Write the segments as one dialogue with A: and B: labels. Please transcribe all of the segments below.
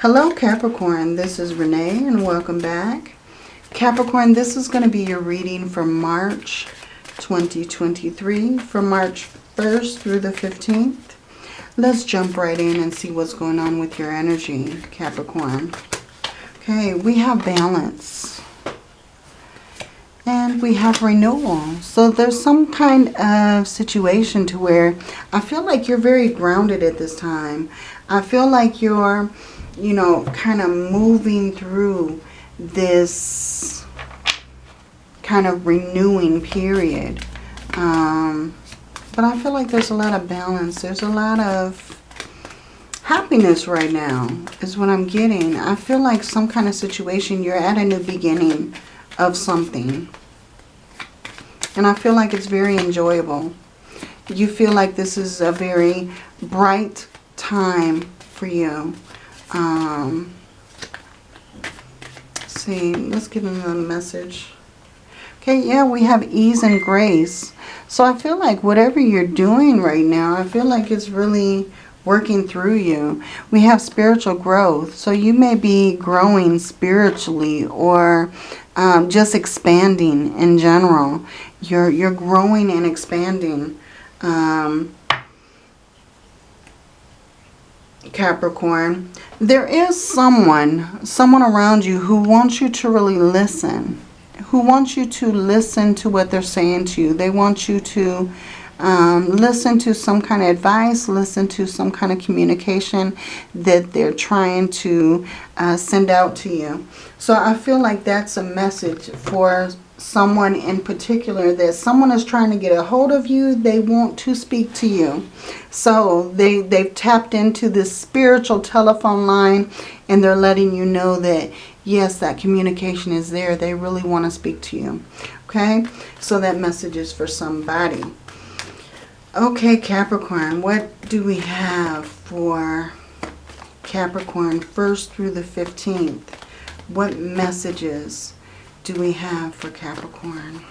A: Hello Capricorn, this is Renee and welcome back. Capricorn, this is going to be your reading for March 2023, from March 1st through the 15th. Let's jump right in and see what's going on with your energy, Capricorn. Okay, we have balance. And we have renewal. So there's some kind of situation to where I feel like you're very grounded at this time. I feel like you're you know, kind of moving through this kind of renewing period. Um, but I feel like there's a lot of balance. There's a lot of happiness right now is what I'm getting. I feel like some kind of situation, you're at a new beginning of something. And I feel like it's very enjoyable. You feel like this is a very bright time for you. Um, see, let's get a message. Okay, yeah, we have ease and grace. So I feel like whatever you're doing right now, I feel like it's really working through you. We have spiritual growth. So you may be growing spiritually or um, just expanding in general. You're, you're growing and expanding. Um, Capricorn, there is someone, someone around you who wants you to really listen, who wants you to listen to what they're saying to you. They want you to um, listen to some kind of advice, listen to some kind of communication that they're trying to uh, send out to you. So I feel like that's a message for someone in particular that someone is trying to get a hold of you. They want to speak to you. So they, they've tapped into this spiritual telephone line and they're letting you know that, yes, that communication is there. They really want to speak to you. Okay, so that message is for somebody. Okay, Capricorn, what do we have for Capricorn 1st through the 15th? What messages do we have for Capricorn?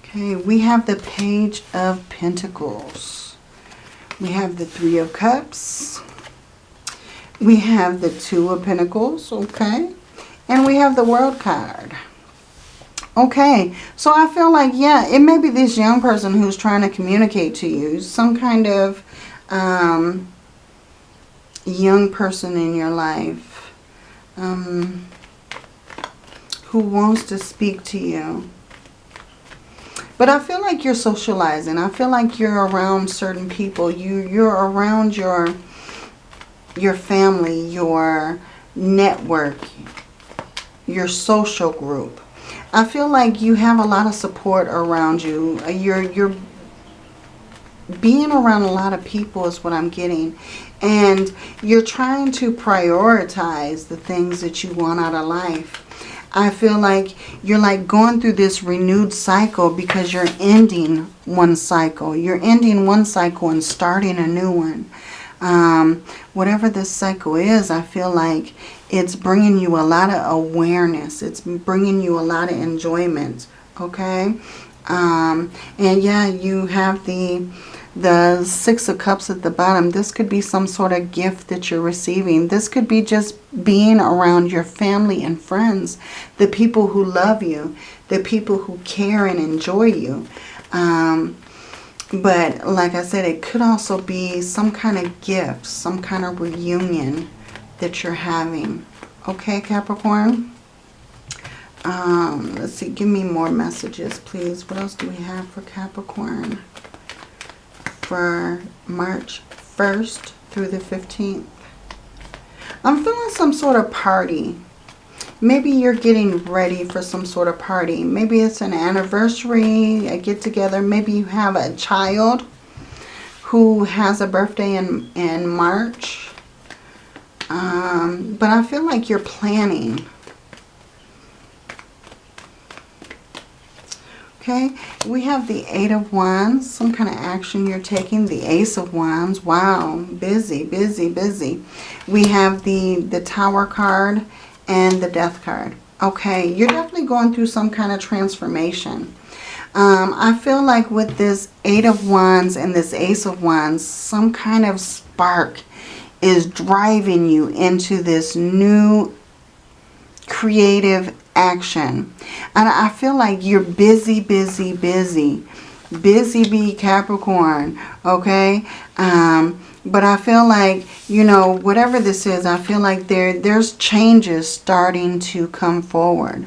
A: Okay, we have the Page of Pentacles. We have the Three of Cups. We have the Two of Pentacles, okay? And we have the World card. Okay, so I feel like, yeah, it may be this young person who's trying to communicate to you. Some kind of um, young person in your life. Um, who wants to speak to you. But I feel like you're socializing. I feel like you're around certain people. You, you're around your, your family, your network, your social group. I feel like you have a lot of support around you. Uh, you're, you're being around a lot of people is what I'm getting. And you're trying to prioritize the things that you want out of life. I feel like you're like going through this renewed cycle because you're ending one cycle. You're ending one cycle and starting a new one. Um, whatever this cycle is, I feel like it's bringing you a lot of awareness. It's bringing you a lot of enjoyment. Okay? Um, and yeah, you have the the Six of Cups at the bottom. This could be some sort of gift that you're receiving. This could be just being around your family and friends, the people who love you, the people who care and enjoy you. Um, but like I said, it could also be some kind of gift, some kind of reunion that you're having. Okay, Capricorn? Um, let's see, give me more messages, please. What else do we have for Capricorn? for March 1st through the 15th. I'm feeling some sort of party. Maybe you're getting ready for some sort of party. Maybe it's an anniversary, a get-together. Maybe you have a child who has a birthday in, in March. Um, but I feel like you're planning Okay, we have the Eight of Wands, some kind of action you're taking. The Ace of Wands, wow, busy, busy, busy. We have the, the Tower card and the Death card. Okay, you're definitely going through some kind of transformation. Um, I feel like with this Eight of Wands and this Ace of Wands, some kind of spark is driving you into this new creative action. And I feel like you're busy, busy, busy. Busy bee Capricorn, okay? Um, but I feel like, you know, whatever this is, I feel like there there's changes starting to come forward.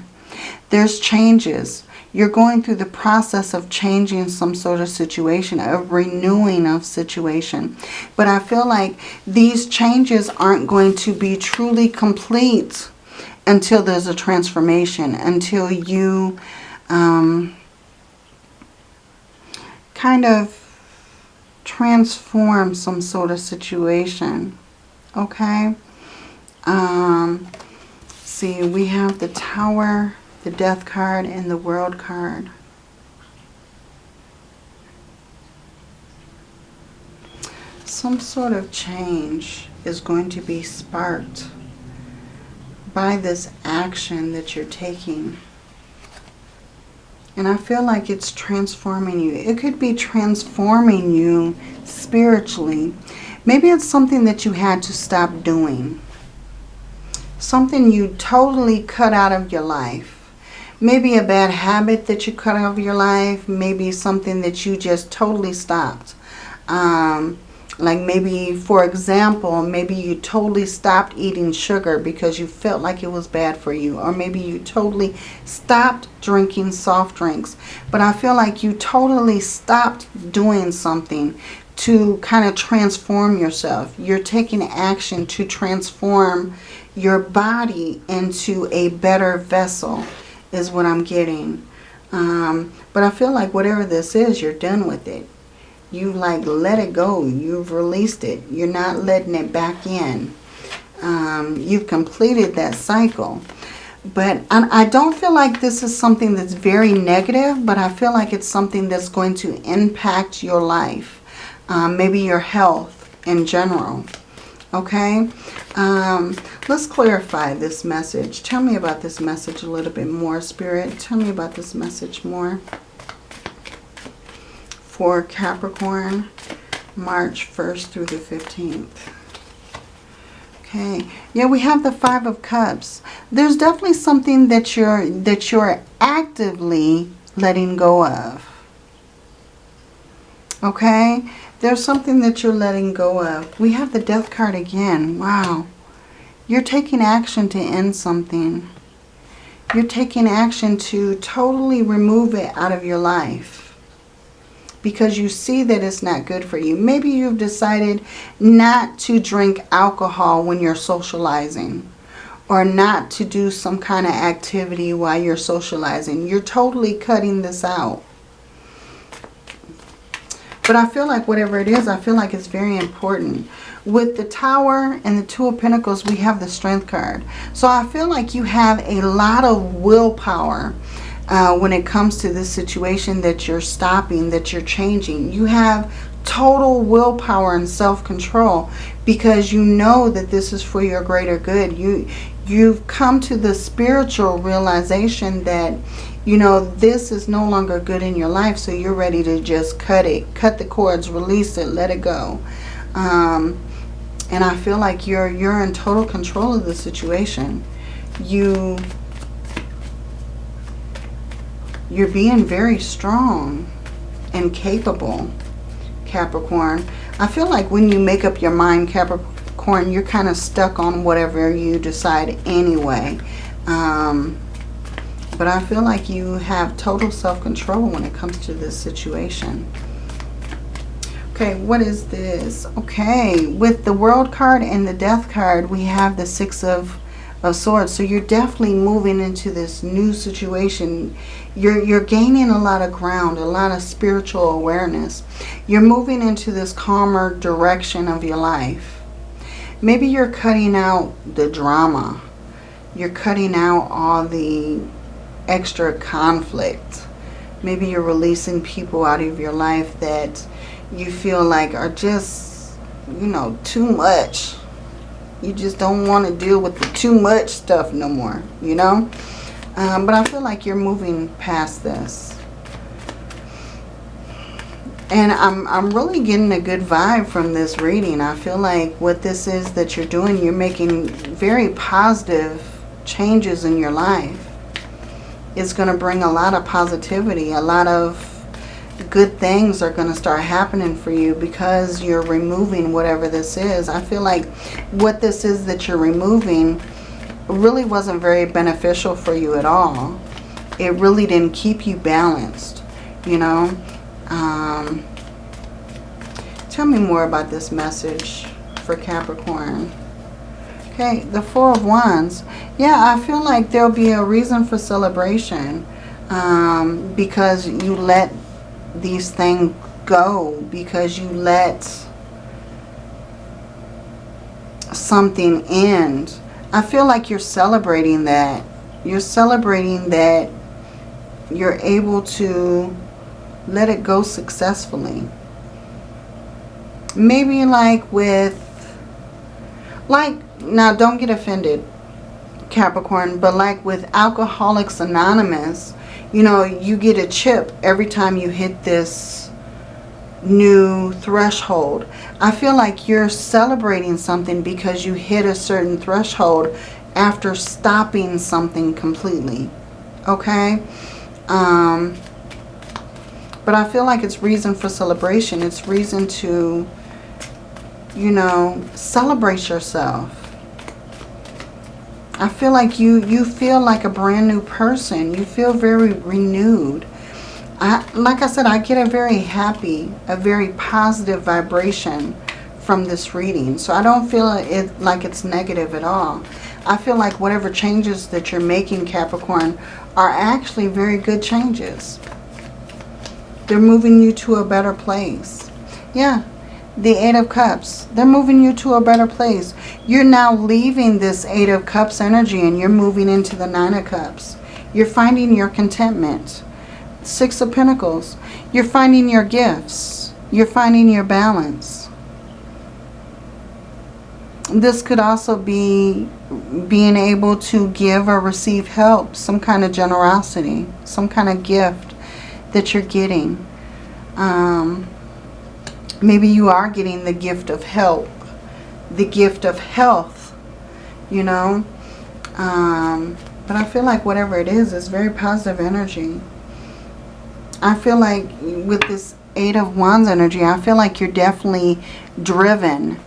A: There's changes. You're going through the process of changing some sort of situation, of renewing of situation. But I feel like these changes aren't going to be truly complete until there's a transformation, until you um, kind of transform some sort of situation. Okay? Um, see, we have the Tower, the Death card, and the World card. Some sort of change is going to be sparked by this action that you're taking. And I feel like it's transforming you. It could be transforming you spiritually. Maybe it's something that you had to stop doing. Something you totally cut out of your life. Maybe a bad habit that you cut out of your life. Maybe something that you just totally stopped. Um, like maybe, for example, maybe you totally stopped eating sugar because you felt like it was bad for you. Or maybe you totally stopped drinking soft drinks. But I feel like you totally stopped doing something to kind of transform yourself. You're taking action to transform your body into a better vessel is what I'm getting. Um, but I feel like whatever this is, you're done with it you like let it go. You've released it. You're not letting it back in. Um, you've completed that cycle. But I don't feel like this is something that's very negative, but I feel like it's something that's going to impact your life. Um, maybe your health in general. Okay? Um, let's clarify this message. Tell me about this message a little bit more, Spirit. Tell me about this message more for Capricorn, March 1st through the 15th. Okay, yeah, we have the Five of Cups. There's definitely something that you're that you're actively letting go of. Okay, there's something that you're letting go of. We have the Death card again. Wow, you're taking action to end something. You're taking action to totally remove it out of your life because you see that it's not good for you. Maybe you've decided not to drink alcohol when you're socializing or not to do some kind of activity while you're socializing. You're totally cutting this out. But I feel like whatever it is, I feel like it's very important. With the Tower and the Two of Pentacles, we have the Strength card. So I feel like you have a lot of willpower uh, when it comes to this situation that you're stopping, that you're changing. You have total willpower and self-control because you know that this is for your greater good. You, you've come to the spiritual realization that, you know, this is no longer good in your life. So you're ready to just cut it, cut the cords, release it, let it go. Um, and I feel like you're, you're in total control of the situation. You you're being very strong and capable, Capricorn. I feel like when you make up your mind, Capricorn, you're kind of stuck on whatever you decide anyway. Um, but I feel like you have total self-control when it comes to this situation. Okay, what is this? Okay, with the World card and the Death card, we have the Six of, of Swords. So you're definitely moving into this new situation you're, you're gaining a lot of ground, a lot of spiritual awareness. You're moving into this calmer direction of your life. Maybe you're cutting out the drama. You're cutting out all the extra conflict. Maybe you're releasing people out of your life that you feel like are just, you know, too much. You just don't want to deal with the too much stuff no more, you know? Um, but I feel like you're moving past this. And I'm, I'm really getting a good vibe from this reading. I feel like what this is that you're doing, you're making very positive changes in your life. It's going to bring a lot of positivity. A lot of good things are going to start happening for you because you're removing whatever this is. I feel like what this is that you're removing really wasn't very beneficial for you at all. It really didn't keep you balanced, you know. Um, tell me more about this message for Capricorn. Okay, the Four of Wands. Yeah, I feel like there'll be a reason for celebration um, because you let these things go, because you let something end. I feel like you're celebrating that. You're celebrating that you're able to let it go successfully. Maybe like with, like, now don't get offended, Capricorn, but like with Alcoholics Anonymous, you know, you get a chip every time you hit this new threshold. I feel like you're celebrating something because you hit a certain threshold after stopping something completely. Okay? Um, but I feel like it's reason for celebration. It's reason to, you know, celebrate yourself. I feel like you, you feel like a brand new person. You feel very renewed. I, like I said, I get a very happy, a very positive vibration from this reading. So I don't feel it like it's negative at all. I feel like whatever changes that you're making, Capricorn, are actually very good changes. They're moving you to a better place. Yeah, the Eight of Cups. They're moving you to a better place. You're now leaving this Eight of Cups energy and you're moving into the Nine of Cups. You're finding your contentment. Six of Pentacles. You're finding your gifts. You're finding your balance. This could also be being able to give or receive help, some kind of generosity, some kind of gift that you're getting. Um, maybe you are getting the gift of help, the gift of health, you know. Um, but I feel like whatever it is, it's very positive energy. I feel like with this Eight of Wands energy, I feel like you're definitely driven.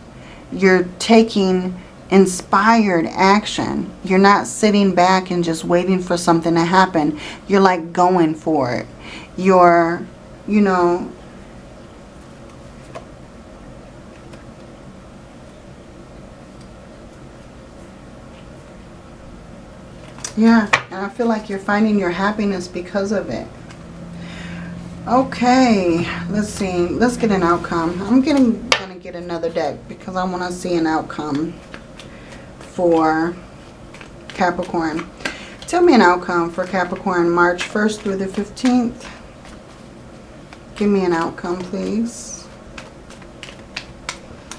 A: You're taking inspired action. You're not sitting back and just waiting for something to happen. You're like going for it You're, you know, yeah, and I feel like you're finding your happiness because of it. Okay, let's see. Let's get an outcome. I'm getting gonna get another deck because I want to see an outcome for Capricorn. Tell me an outcome for Capricorn March 1st through the 15th. Give me an outcome, please.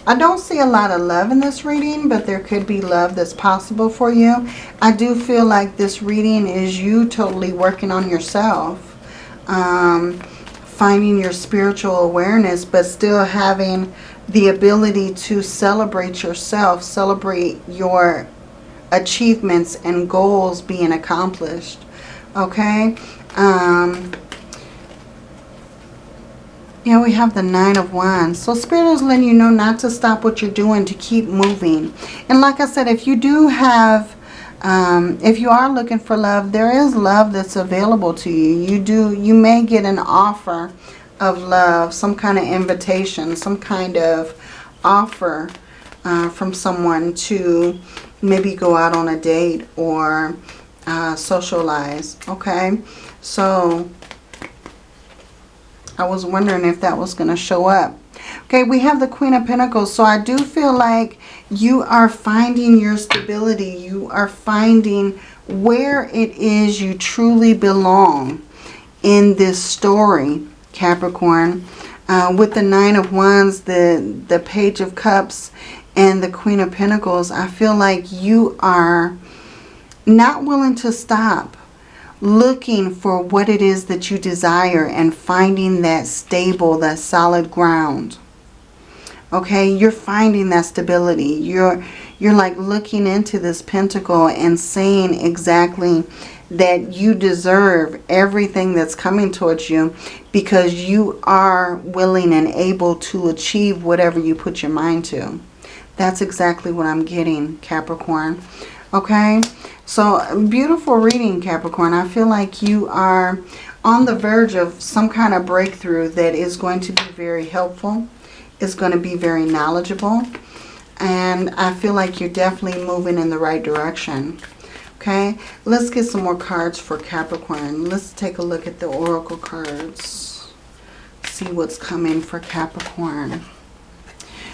A: I don't see a lot of love in this reading, but there could be love that's possible for you. I do feel like this reading is you totally working on yourself. Um, finding your spiritual awareness, but still having the ability to celebrate yourself, celebrate your achievements and goals being accomplished. Okay? Um, yeah, we have the Nine of Wands. So Spirit is letting you know not to stop what you're doing, to keep moving. And like I said, if you do have, um, if you are looking for love, there is love that's available to you. You do, you may get an offer of love, some kind of invitation, some kind of offer uh, from someone to maybe go out on a date or uh, socialize. Okay, so I was wondering if that was going to show up. Okay, we have the Queen of Pentacles. So I do feel like you are finding your stability. You are finding where it is you truly belong in this story, Capricorn. Uh, with the Nine of Wands, the, the Page of Cups, and the Queen of Pentacles, I feel like you are not willing to stop looking for what it is that you desire and finding that stable, that solid ground. Okay, you're finding that stability. You're you're like looking into this pentacle and saying exactly that you deserve everything that's coming towards you because you are willing and able to achieve whatever you put your mind to. That's exactly what I'm getting, Capricorn. Okay, so beautiful reading, Capricorn. I feel like you are on the verge of some kind of breakthrough that is going to be very helpful. Is going to be very knowledgeable. And I feel like you're definitely moving in the right direction. Okay, let's get some more cards for Capricorn. Let's take a look at the Oracle cards. See what's coming for Capricorn.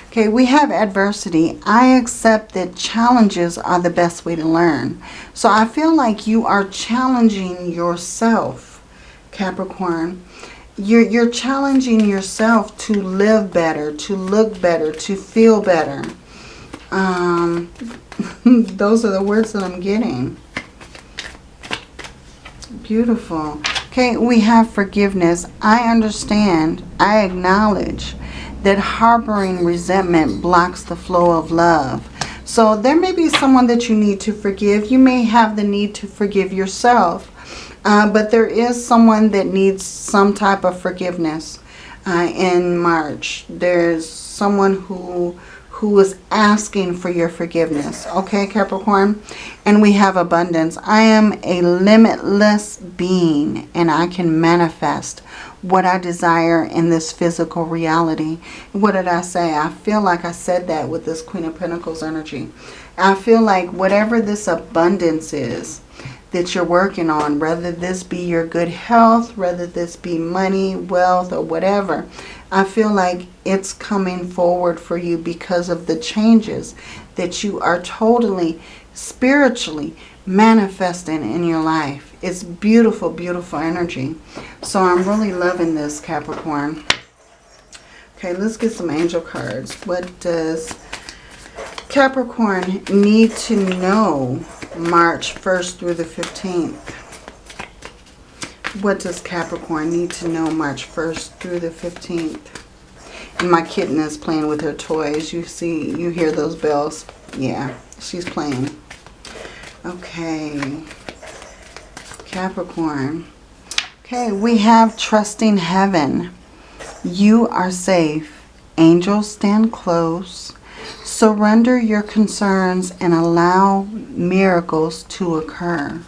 A: Okay, we have adversity. I accept that challenges are the best way to learn. So I feel like you are challenging yourself, Capricorn. You're, you're challenging yourself to live better, to look better, to feel better. Um, those are the words that I'm getting. Beautiful. Okay, we have forgiveness. I understand. I acknowledge that harboring resentment blocks the flow of love. So there may be someone that you need to forgive. You may have the need to forgive yourself. Uh, but there is someone that needs some type of forgiveness uh, in March. There's someone who who is asking for your forgiveness. Okay, Capricorn? And we have abundance. I am a limitless being and I can manifest what I desire in this physical reality. What did I say? I feel like I said that with this Queen of Pentacles energy. I feel like whatever this abundance is that you're working on, whether this be your good health, whether this be money, wealth, or whatever, I feel like it's coming forward for you because of the changes that you are totally spiritually manifesting in your life. It's beautiful, beautiful energy. So I'm really loving this, Capricorn. Okay, let's get some angel cards. What does Capricorn need to know March 1st through the 15th? What does Capricorn need to know March 1st through the 15th? And my kitten is playing with her toys. You see, you hear those bells? Yeah, she's playing. Okay. Capricorn. Okay, we have trusting heaven. You are safe. Angels stand close. Surrender your concerns and allow miracles to occur.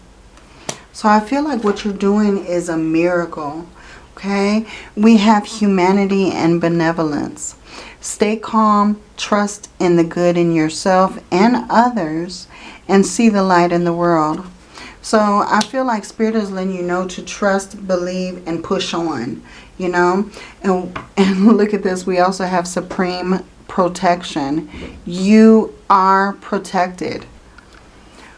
A: So I feel like what you're doing is a miracle. Okay? We have humanity and benevolence. Stay calm, trust in the good in yourself and others, and see the light in the world. So I feel like Spirit is letting you know to trust, believe, and push on. You know? And, and look at this. We also have supreme protection. You are protected.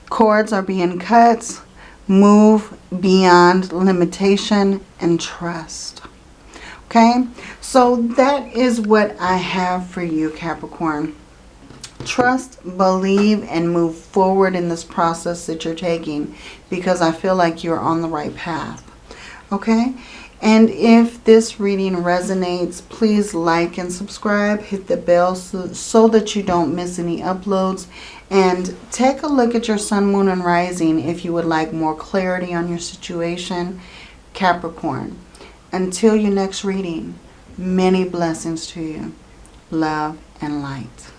A: Cords are being cut move beyond limitation and trust. Okay, so that is what I have for you, Capricorn. Trust, believe, and move forward in this process that you're taking because I feel like you're on the right path. Okay, and if this reading resonates, please like and subscribe. Hit the bell so, so that you don't miss any uploads. And take a look at your sun, moon, and rising if you would like more clarity on your situation. Capricorn. Until your next reading, many blessings to you. Love and light.